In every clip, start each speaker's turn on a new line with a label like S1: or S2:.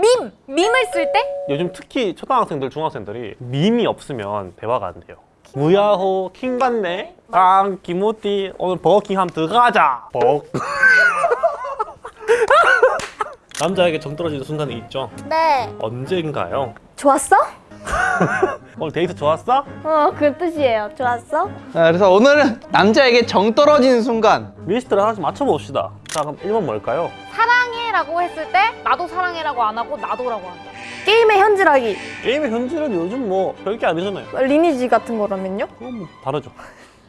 S1: 밈! 밈을 쓸 때?
S2: 요즘 특히 초등학생들, 중학생들이 밈이 없으면 대화가 안 돼요. 무야호 킹받네 앙 기모띠 오늘 버거킹 한번 들어가자 버 남자에게 정 떨어지는 순간이 있죠
S1: 네
S2: 언젠가요?
S1: 좋았어?
S2: 오늘 데이트 좋았어?
S1: 어 그 뜻이에요 좋았어?
S3: 아, 그래서 오늘은 남자에게 정 떨어지는 순간
S2: 리스트를 하나씩 맞춰봅시다 자 그럼 1번 뭘까요?
S1: 사랑해 라고 했을 때 나도 사랑해라고 안 하고 나도라고 한다
S4: 게임의 현질하기
S2: 게임의 현질은 요즘 뭐 별게 아니잖아요
S4: 리니지 같은 거라면요?
S2: 그건 뭐 다르죠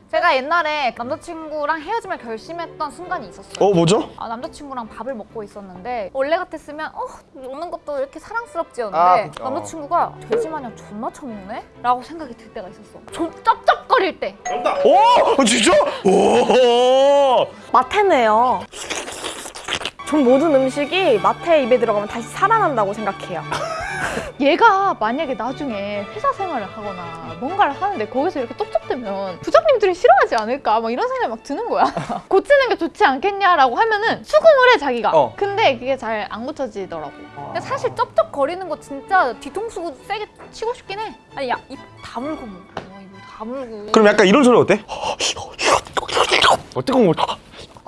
S1: 제가 옛날에 남자친구랑 헤어짐을 결심했던 순간이 있었어요
S5: 어 뭐죠?
S1: 아, 남자친구랑 밥을 먹고 있었는데 원래 같았으면 어 먹는 것도 이렇게 사랑스럽지였는데
S5: 아.
S1: 남자친구가 돼지 마냥 존나 처먹네? 라고 생각이 들 때가 있었어 좀 쩝쩝거릴 때
S5: 오! 어, 진짜? 오!
S4: 마테네요 전 모든 음식이 마테 입에 들어가면 다시 살아난다고 생각해요.
S6: 얘가 만약에 나중에 회사 생활을 하거나 뭔가를 하는데 거기서 이렇게 쩝쩝대면 부장님들이 싫어하지 않을까? 막 이런 생각이 막 드는 거야. 고치는 게 좋지 않겠냐라고 하면은 수긍을 해 자기가.
S3: 어.
S6: 근데 그게 잘 안 고쳐지더라고.
S1: 근데 사실 쩝쩝거리는 거 진짜 뒤통수 세게 치고 싶긴 해. 아니 야입 다물고 먹어 입 다물고.
S5: 그럼 약간 이런 소리 어때? 어 뜨거운 거.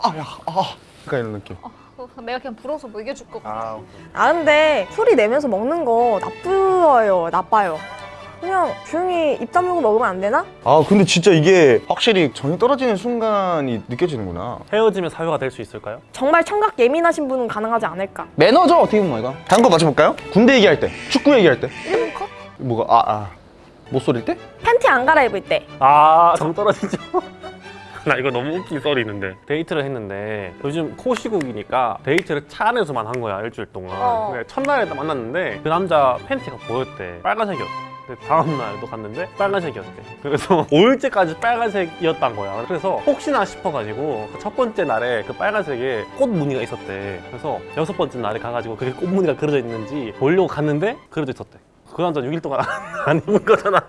S5: 아야 아. 약간 이런 느낌.
S1: 어, 내가 그냥 불어서 먹여줄 거고
S5: 아
S4: 아 근데 소리 내면서 먹는 거 나쁘어요 나빠요 그냥 조용히 입 다물고 먹으면 안 되나?
S5: 아 근데 진짜 이게 확실히 정이 떨어지는 순간이 느껴지는구나
S2: 헤어지면 사유가 될 수 있을까요?
S4: 정말 청각 예민하신 분은 가능하지 않을까
S3: 매너죠 어떻게 보면 이거
S5: 다른 거 맞춰볼까요? 군대 얘기할 때 축구 얘기할 때
S1: 1분 컷?
S5: 뭐가 아아
S3: 못 소릴 때?
S4: 팬티 안 갈아입을 때
S2: 아 정 떨어지죠 나 이거 너무 웃긴 썰이 있는데. 데이트를 했는데 요즘 코시국이니까 데이트를 차 안에서만 한 거야 일주일 동안.
S4: 어.
S2: 첫날에 딱 만났는데 그 남자 팬티가 보였대. 빨간색이었대. 다음날도 갔는데 빨간색이었대. 그래서 5일째까지 빨간색이었단 거야. 그래서 혹시나 싶어가지고 그 첫 번째 날에 그 빨간색에 꽃 무늬가 있었대. 그래서 여섯 번째 날에 가가지고 그게 꽃 무늬가 그려져 있는지 보려고 갔는데 그려져 있었대. 그 남자 6일 동안 안 입은 거잖아요.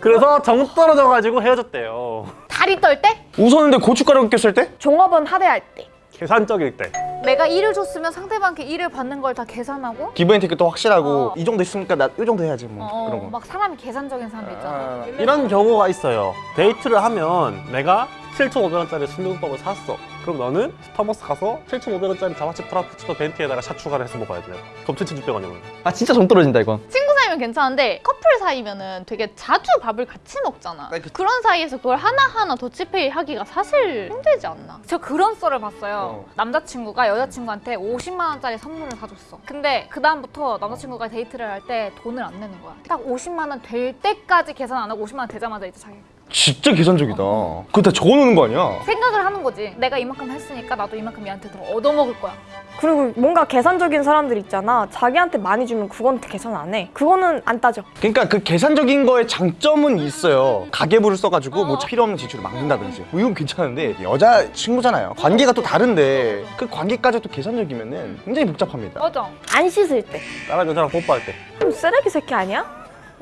S2: 그래서 정 떨어져가지고 헤어졌대요
S1: 다리 떨 때?
S5: 웃었는데 고춧가루 꼈을 때?
S4: 종업원 하대할 때.
S2: 계산적일 때.
S1: 내가 일을 줬으면 상대방께 일을 받는 걸 다 계산하고?
S5: give and take도 확실하고
S1: 어.
S5: 이 정도 있으니까 나 이 정도 해야지 뭐
S1: 어,
S5: 그런 거.
S1: 막 사람이 계산적인 사람도 있잖아.
S5: 아,
S2: 이런 경우가 있어요. 데이트를 하면 내가 7,500원짜리 순대국밥을 샀어. 그럼 너는 스타벅스 가서 7,500원짜리 자바칩 프라푸치노 벤티에다가 샷 추가를 해서 먹어야 돼요. 그럼 7,600원이면.
S3: 아 진짜 정 떨어진다 이건.
S6: 친구 사이면 괜찮은데 커플 사이면은 되게 자주 밥을 같이 먹잖아.
S5: 네, 그-
S6: 그런 사이에서 그걸 하나하나 더치페이 하기가 사실 힘들지 않나?
S1: 저 그런 썰을 봤어요.
S5: 어.
S1: 남자친구가 여자친구한테 50만 원짜리 선물을 사줬어. 근데 그 다음부터 남자친구가 데이트를 할 때 돈을 안 내는 거야. 딱 50만 원 될 때까지 계산 안 하고 50만 원 되자마자 이제 자기
S5: 진짜 계산적이다. 그거 다 적어놓는 거 아니야?
S1: 생각을 하는 거지. 내가 이만큼 했으니까 나도 이만큼 얘한테 더 얻어먹을 거야.
S4: 그리고 뭔가 계산적인 사람들 있잖아. 자기한테 많이 주면 그건 계산 안해. 그거는 안 따져.
S5: 그러니까 그 계산적인 거에 장점은 있어요. 가계부를 써가지고 뭐 필요 없는 지출을 막는다든지. 뭐 이건 괜찮은데 여자 친구잖아요. 관계가 또 다른데 그 관계까지 또 계산적이면 은 굉장히 복잡합니다.
S1: 맞아.
S4: 안 씻을 때.
S2: 다른 여자랑 뽀뽀할 때.
S4: 그럼 쓰레기 새끼 아니야?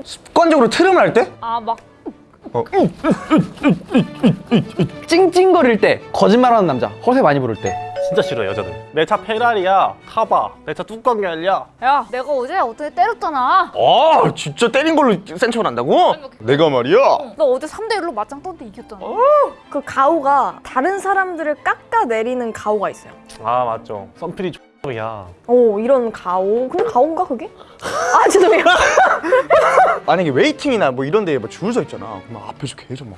S5: 습관적으로 트름을 할 때?
S1: 아막
S5: 어,
S3: 찡찡거릴 때 거짓말하는 남자 허세 많이 부를 때.
S2: 진짜 싫어요 여자들. 내 차 페라리야 타봐. 내 차 뚜껑 열려
S1: 야. 내가 어제 어떻게 때렸잖아.
S5: 아 진짜 때린 걸로 센 척을 한다고? 내가 말이야.
S1: 너 어제 3대1로 맞짱 떴는데 이겼잖아.
S4: 그 가오가 다른 사람들을 깎아내리는 가오가 있어요.
S2: 아 맞죠. 썬필이 X 야.
S4: 오 이런 가오? 근데 가오인가 그게? 아 죄송해요.
S5: 만약에 waiting이나 뭐 이런 데에 줄 서 있잖아. 그럼 앞에서 계속 막.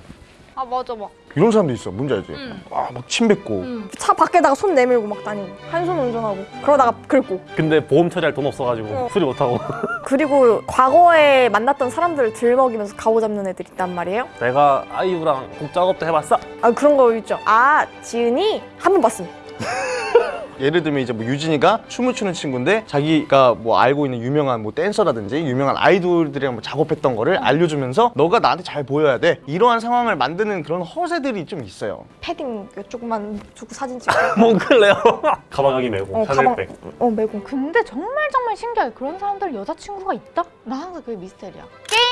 S1: 아 맞아 막.
S5: 이런 사람도 있어 뭔지 알지?
S1: 응.
S5: 아막 침 뱉고.
S1: 음.
S4: 차 밖에다가 손 내밀고 막 다니고. 한 손 운전하고. 그러다가 긁고.
S2: 근데 보험 처리할 돈 없어가지고
S4: 어.
S2: 수리 못하고.
S4: 그리고 과거에 만났던 사람들을 들먹이면서 가오 잡는 애들 있단 말이에요?
S2: 내가 아이유랑 곡 작업도 해봤어?
S4: 아 그런 거 있죠. 아 지은이? 한 번 봤음
S5: 예를 들면 이제 뭐 유진이가 춤을 추는 친구인데 자기가 뭐 알고 있는 유명한 뭐 댄서라든지 유명한 아이돌들이랑 뭐 작업했던 거를 알려주면서 너가 나한테 잘 보여야 돼. 이러한 상황을 만드는 그런 허세들이 좀 있어요.
S4: 패딩 이쪽만 두고 사진 찍고.
S2: 몽클레어 가방 여기 메고
S4: 어,
S2: 샤넬백
S4: 어 매공
S6: 근데 정말 정말 신기해. 그런 사람들 여자친구가 있다? 나 항상 그게 미스테리야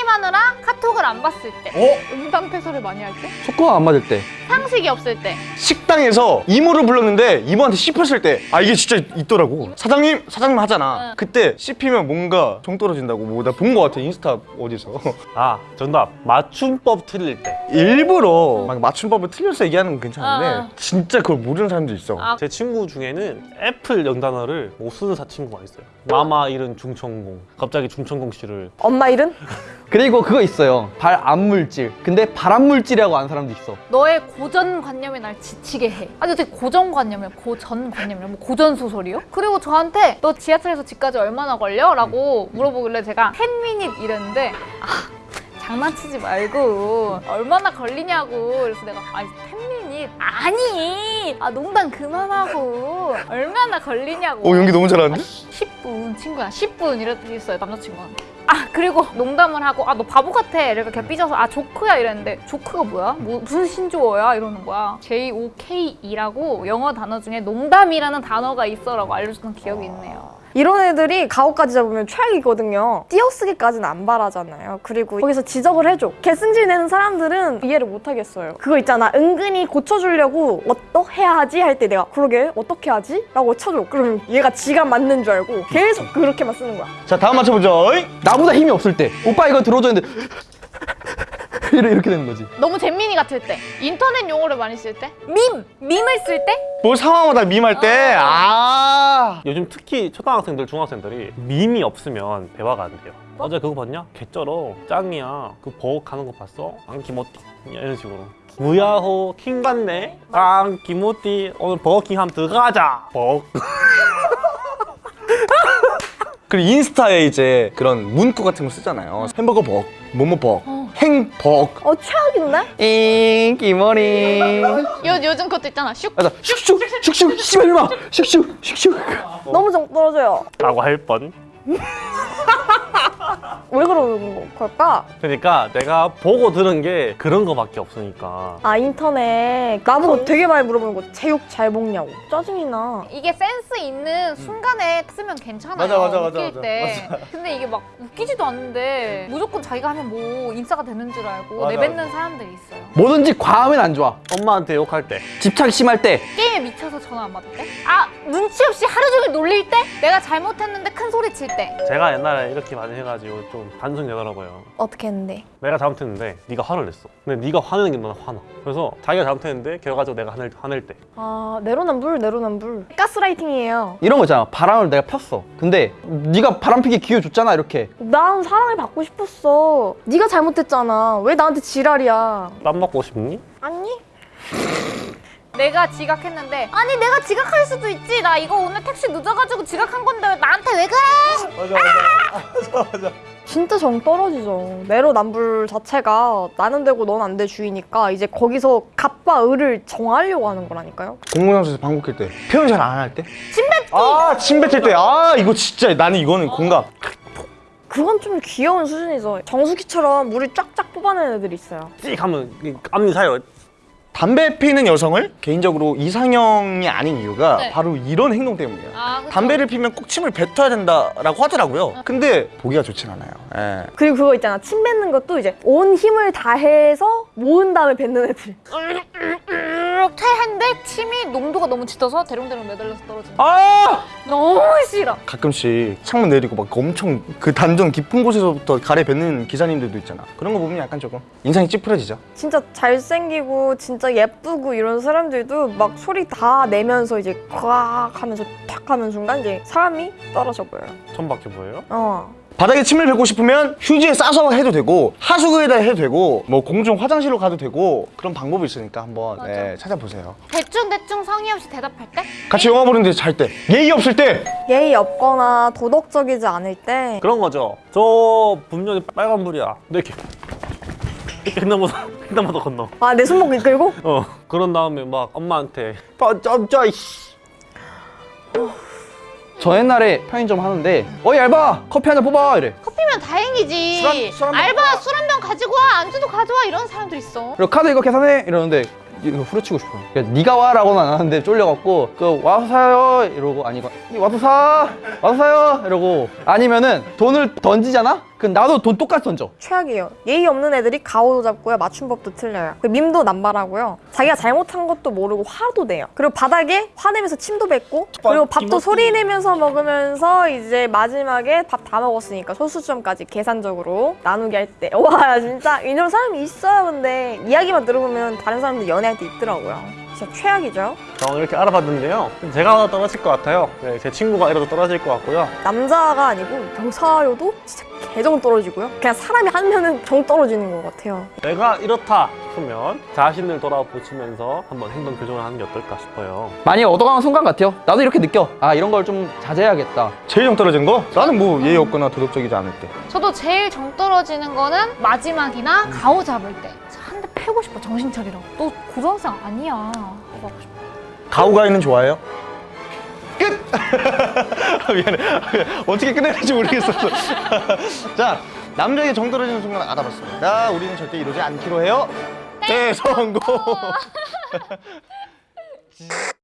S6: 게임
S1: 게임하느라 카톡을 안 봤을 때.
S5: 어?
S6: 음담 패설을 많이 할 때?
S3: 속도가 안 맞을 때.
S6: 상식이 없을 때.
S5: 식당에서 이모를 불렀는데 이모한테 씹혔을 때. 아 이게 진짜 있더라고. 사장님 사장님 하잖아.
S1: 응.
S5: 그때 씹히면 뭔가 정 떨어진다고. 뭐 나 본 거 같아 인스타 어디서.
S2: 아 정답. 맞춤법 틀릴 때. 제
S5: 일부러 막 맞춤법을 틀려서 얘기하는 건 괜찮은데
S1: 아.
S5: 진짜 그걸 모르는 사람도 있어.
S1: 아,
S2: 친구 중에는 애플 영단어를 못 쓰는 사 친구가 있어요. 마마 이름 중천공. 갑자기 중천공 씨를.
S4: 엄마 일은?
S3: 그리고 그거 있어요 발암물질 근데 발암물질이라고 아는 사람도 있어
S1: 너의 고전관념이 날 지치게 해. 아니 어떻게 고전관념이야? 고전관념이야? 뭐 고전소설이요? 그리고 저한테 너 지하철에서 집까지 얼마나 걸려? 라고 물어보길래 제가 10미닛 이랬는데 아 장난치지 말고 얼마나 걸리냐고 그래서 내가 아니 10미닛 아니 아 농담 그만하고. 얼마나 걸리냐고.
S5: 어 연기 너무 잘하는데?
S1: 10분 친구야. 10분 이랬어요 남자친구한테. 아 그리고 농담을 하고 아 너 바보 같아. 이렇게 걔 삐져서 아 조크야. 이랬는데 조크가 뭐야? 뭐, 무슨 신조어야? 이러는 거야. J-O-K-E라고 영어 단어 중에 농담이라는 단어가 있어라고 알려줬던 기억이 있네요
S4: 이런 애들이 가오까지 잡으면 최악이거든요. 띄어쓰기까지는 안 바라잖아요. 그리고 거기서 지적을 해줘. 개승질 내는 사람들은 이해를 못 하겠어요. 그거 있잖아. 은근히 고쳐주려고 어떻게 해야 하지? 할 때 내가 그러게 어떻게 하지? 라고 쳐줘. 그러면 얘가 지가 맞는 줄 알고 계속 그렇게만 쓰는 거야.
S5: 자 다음 맞춰보죠?
S3: 나보다 힘이 없을 때 오빠 이거 들어줬는데 이렇게 이렇게 되는 거지.
S6: 너무 잼민이 같을 때. 인터넷 용어를 많이 쓸 때?
S1: 밈! 밈을 쓸 때?
S5: 뭐 상황마다 밈할 때아.
S2: 요즘 특히 초등학생들 중학생들이 밈이 없으면 대화가 안 돼요. 어제 그거 봤냐? 개쩔어. 짱이야. 그 버벅하는 거 봤어? 안 기모띠. 이런 식으로. 무야호 킹 받네? 안 기모띠. 오늘 버거킹 한번 들어가자. 버거.
S5: 그리고 인스타에 이제 그런 문구 같은 거 쓰잖아요. 햄버거 벅 뭐뭐 벅 행벅
S4: 어 최악인데?
S3: 인기머리.
S6: 요, 요즘 그것도 있잖아. 슉.
S3: 맞아. 슉슉 슉슉 씨발 이마 슉슉 슉슉.
S4: 너무 정 떨어져요.
S2: 라고 할 뻔
S4: 왜 그러는 걸까?
S2: 그러니까 내가 보고 들은 게 그런 거밖에 없으니까.
S4: 아 인터넷. 나보고 되게 많이 물어보는 거 제육 잘 먹냐고. 짜증이 나.
S1: 이게 센스 있는 순간에 쓰면 괜찮아요.
S5: 맞아, 맞아, 맞아,
S1: 웃길
S5: 맞아.
S1: 때. 근데 이게 막 웃기지도 않는데 무조건 자기가 하면 뭐 인싸가 되는 줄 알고
S5: 맞아,
S1: 내뱉는 사람들이 있어요.
S3: 뭐든지 과하면 안 좋아.
S2: 엄마한테 욕할 때.
S3: 집착 심할 때.
S1: 게임에 미쳐서 전화 안 받을 때? 아 눈치 없이 하루 종일 놀릴 때? 내가 잘못했는데 큰 소리 칠 때?
S2: 제가 옛날에 이렇게 많이 해가지고 좀 반성이 되더라고요
S4: 어떻게 했는데?
S2: 내가 잘못했는데 네가 화를 냈어 근데 네가 화내는 게 너는 화나 그래서 자기가 잘못했는데 결과적으로 내가 화낼, 화낼 때
S4: 아 내로남불 내로남불 가스라이팅이에요.
S3: 이런 거 있잖아 바람을 내가 폈어 근데 네가 바람 피기 기회 줬잖아 이렇게
S4: 난 사랑을 받고 싶었어. 네가 잘못했잖아. 왜 나한테 지랄이야?
S2: 땀 먹고 싶니?
S4: 아니?
S1: 내가 지각했는데 아니 내가 지각할 수도 있지 나 이거 오늘 택시 늦어가지고 지각한 건데 왜 나한테 왜 그래?
S4: 진짜 정 떨어지죠. 내로남불 자체가 나는 되고 넌 안 돼 주의니까 이제 거기서 갑과 을을 정하려고 하는 거라니까요.
S5: 공공장소에서 방구 낄때 표현 잘 안 할 때? 침뱉기 아 침 뱉을 때아 이거 진짜 나는 이거는 공감
S4: 그건 좀 귀여운 수준이죠. 정수기처럼 물을 쫙쫙 뽑아내는 애들이 있어요.
S2: 찍 하면 앞니 사요
S5: 담배 피는 여성을 개인적으로 이상형이 아닌 이유가
S1: 네.
S5: 바로 이런 행동 때문이에요
S1: 아, 그쵸.
S5: 담배를 피면 꼭 침을 뱉어야 된다라고 하더라고요 근데 보기가 좋진 않아요 예.
S4: 그리고 그거 있잖아. 침 뱉는 것도 이제 온 힘을 다해서 모은 다음에 뱉는 애들.
S1: 이렇게 했는데 침이 농도가 너무 짙어서 대롱대롱 매달려서 떨어지는
S5: 아
S1: 너무 싫어
S5: 가끔씩 창문 내리고 막 엄청 그 단전 깊은 곳에서부터 가래 뱉는 기사님들도 있잖아 그런 거 보면 약간 조금 인상이 찌푸려지죠
S4: 진짜 잘생기고 진짜 예쁘고 이런 사람들도 막 소리 다 내면서 이제 꽉 하면서 탁 하는 순간 이제 사람이 떨어져 보여요.
S2: 천밖에 뭐예요?
S4: 어.
S5: 바닥에 침을 뱉고 싶으면 휴지에 싸서 해도 되고 하수구에다 해도 되고 뭐 공중 화장실로 가도 되고 그런 방법이 있으니까 한번. 네, 찾아보세요.
S1: 대충 대충 성의 없이 대답할 때?
S5: 같이 영화 보는데 잘 때 예의 없을 때!
S4: 예의 없거나 도덕적이지 않을 때.
S2: 그런 거죠. 저 분명히 빨간불이야. 근데 이렇게. 이렇게 횡단보도 횡단보도 건너.
S4: 아, 내 손목 이끌고?
S2: 어 그런 다음에 막 엄마한테 빠점짜 이씨
S3: 저 옛날에 편의점 하는데 어이 알바! 커피 한 잔 뽑아! 이래.
S6: 커피면 다행이지.
S3: 술 한- 술한 병
S6: 알바 술 한 병 가지고 와 안주도 가져와 이런 사람들 있어.
S3: 그리고 카드 이거 계산해! 이러는데 이거 후려치고 싶어 그러니까 네가 와라고는 안 하는데 쫄려갖고 그 와서 사요! 이러고 아니 이거 와서 사! 와서 사요! 이러고 아니면은 돈을 던지잖아 그 나도 돈 똑같이 던져.
S4: 최악이에요. 예의 없는 애들이 가오도 잡고요. 맞춤법도 틀려요. 그리고 밈도 남발하고요. 자기가 잘못한 것도 모르고 화도 내요. 그리고 바닥에 화내면서 침도 뱉고 그리고 밥도 소리 내면서 먹으면서 이제 마지막에 밥 다 먹었으니까 소수점까지 계산적으로 나누게 할 때. 와 진짜 이런 사람이 있어요. 근데 이야기만 들어보면 다른 사람들 연애할 때 있더라고요. 진짜 최악이죠.
S2: 저 이렇게 알아봤는데요. 제가 떨어질 것 같아요. 네, 제 친구가 이래도 떨어질 것 같고요.
S4: 남자가 아니고 여사여도 진짜 개정 떨어지고요. 그냥 사람이 한 명은 정 떨어지는 것 같아요.
S2: 내가 이렇다 싶으면 자신을 돌아보시면서 한번 행동 교정을 하는 게 어떨까 싶어요.
S3: 많이 얻어가는 순간 같아요. 나도 이렇게 느껴. 아 이런 걸 좀 자제해야겠다.
S5: 제일 정 떨어진 거? 나는 뭐 예의 없거나 도덕적이지 않을 때.
S1: 저도 제일 정 떨어지는 거는 마지막이나 가오 잡을 때. 패고 싶어 정신 차리라고. 너 고등학생 아니야. 하고 싶어.
S5: 가오가이는 좋아해요? 끝! 미안해. 어떻게 끝내야 될지 모르겠었어. 자, 남자에게 정 떨어지는 순간 알아봤습니다. 우리는 절대 이러지 않기로 해요. 대성공!